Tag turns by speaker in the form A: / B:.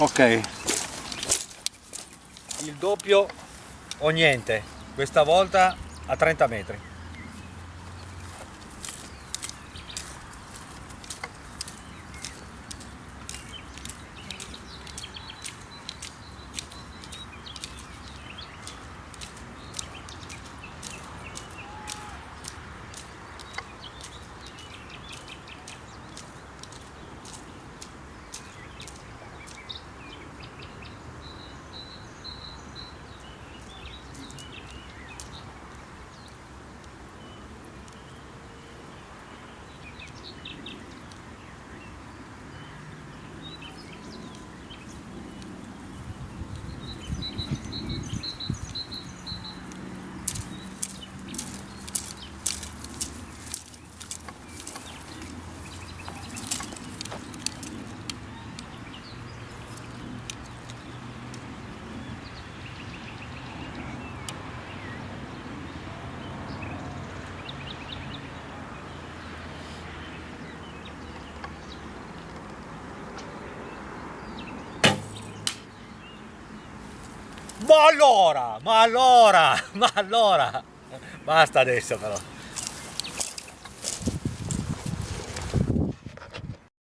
A: ok.
B: Il doppio o niente. Questa volta a 30 metri Ma allora, ma allora, ma allora, basta adesso però.